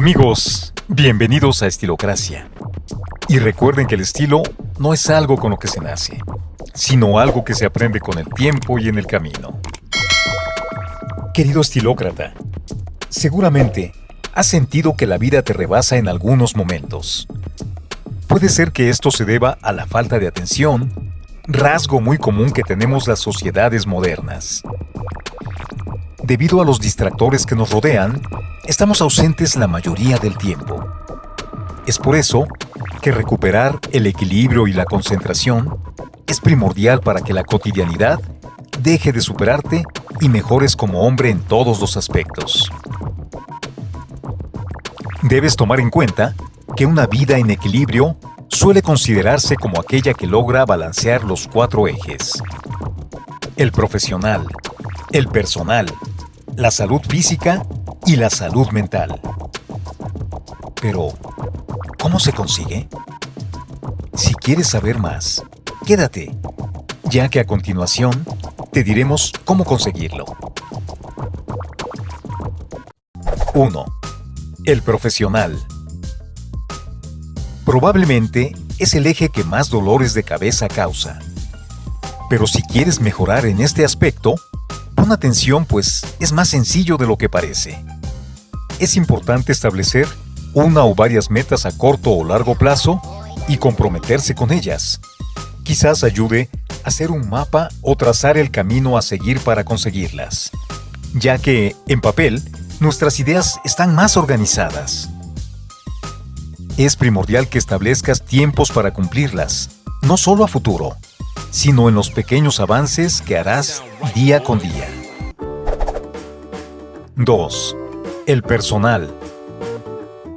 Amigos, bienvenidos a Estilocracia. Y recuerden que el estilo no es algo con lo que se nace, sino algo que se aprende con el tiempo y en el camino. Querido estilócrata, seguramente has sentido que la vida te rebasa en algunos momentos. Puede ser que esto se deba a la falta de atención, rasgo muy común que tenemos las sociedades modernas. Debido a los distractores que nos rodean, estamos ausentes la mayoría del tiempo. Es por eso que recuperar el equilibrio y la concentración es primordial para que la cotidianidad deje de superarte y mejores como hombre en todos los aspectos. Debes tomar en cuenta que una vida en equilibrio suele considerarse como aquella que logra balancear los cuatro ejes. El profesional, el personal, la salud física y la salud mental. Pero, ¿cómo se consigue? Si quieres saber más, quédate, ya que a continuación te diremos cómo conseguirlo. 1. El profesional. Probablemente es el eje que más dolores de cabeza causa. Pero si quieres mejorar en este aspecto, pon atención pues es más sencillo de lo que parece. Es importante establecer una o varias metas a corto o largo plazo y comprometerse con ellas. Quizás ayude a hacer un mapa o trazar el camino a seguir para conseguirlas, ya que, en papel, nuestras ideas están más organizadas. Es primordial que establezcas tiempos para cumplirlas, no solo a futuro, sino en los pequeños avances que harás día con día. 2. El personal.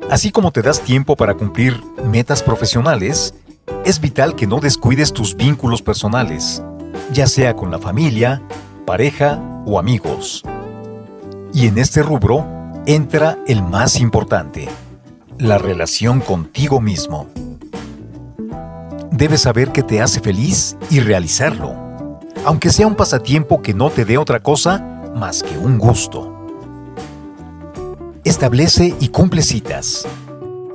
Así como te das tiempo para cumplir metas profesionales, es vital que no descuides tus vínculos personales, ya sea con la familia, pareja o amigos. Y en este rubro entra el más importante, la relación contigo mismo. Debes saber que te hace feliz y realizarlo, aunque sea un pasatiempo que no te dé otra cosa más que un gusto. Establece y cumple citas.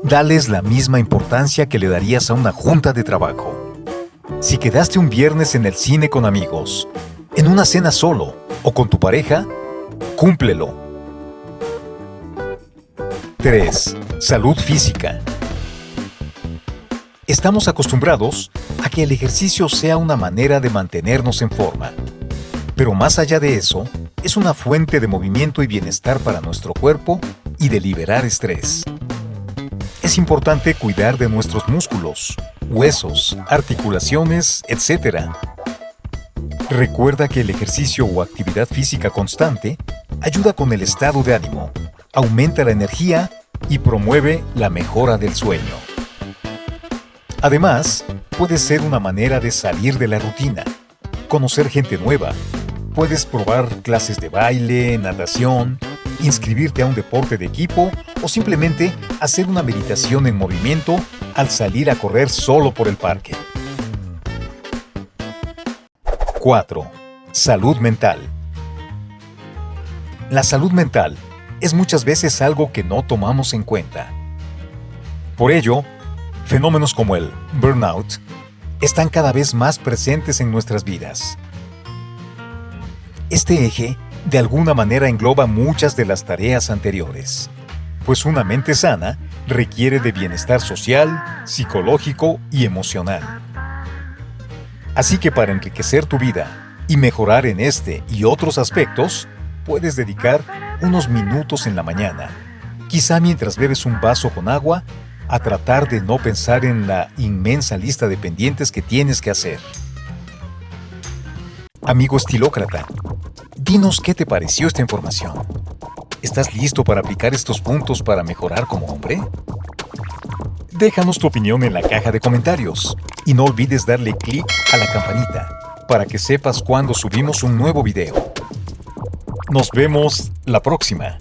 Dales la misma importancia que le darías a una junta de trabajo. Si quedaste un viernes en el cine con amigos, en una cena solo o con tu pareja, cúmplelo. 3. Salud física. Estamos acostumbrados a que el ejercicio sea una manera de mantenernos en forma. Pero más allá de eso, es una fuente de movimiento y bienestar para nuestro cuerpo y de liberar estrés. Es importante cuidar de nuestros músculos, huesos, articulaciones, etc. Recuerda que el ejercicio o actividad física constante ayuda con el estado de ánimo, aumenta la energía y promueve la mejora del sueño. Además, puede ser una manera de salir de la rutina, conocer gente nueva, puedes probar clases de baile, natación, inscribirte a un deporte de equipo o simplemente hacer una meditación en movimiento al salir a correr solo por el parque. 4. Salud mental. La salud mental es muchas veces algo que no tomamos en cuenta. Por ello, fenómenos como el burnout están cada vez más presentes en nuestras vidas. Este eje de alguna manera engloba muchas de las tareas anteriores, pues una mente sana requiere de bienestar social, psicológico y emocional. Así que para enriquecer tu vida y mejorar en este y otros aspectos, puedes dedicar unos minutos en la mañana, quizá mientras bebes un vaso con agua, a tratar de no pensar en la inmensa lista de pendientes que tienes que hacer. Amigo estilócrata, Dinos qué te pareció esta información. ¿Estás listo para aplicar estos puntos para mejorar como hombre? Déjanos tu opinión en la caja de comentarios y no olvides darle clic a la campanita para que sepas cuando subimos un nuevo video. Nos vemos la próxima.